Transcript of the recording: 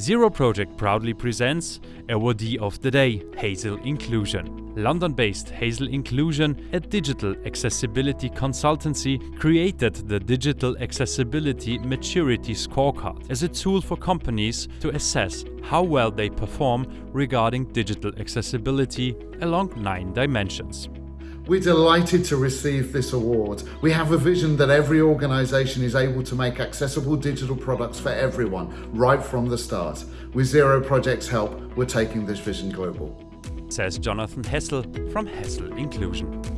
Zero Project proudly presents Awardee of the Day, Hassell Inclusion. London-based Hassell Inclusion, a digital accessibility consultancy, created the Digital Accessibility Maturity Scorecard as a tool for companies to assess how well they perform regarding digital accessibility along nine dimensions. We're delighted to receive this award. We have a vision that every organisation is able to make accessible digital products for everyone, right from the start. With Zero Project's help, we're taking this vision global. Says Jonathan Hassell from Hassell Inclusion.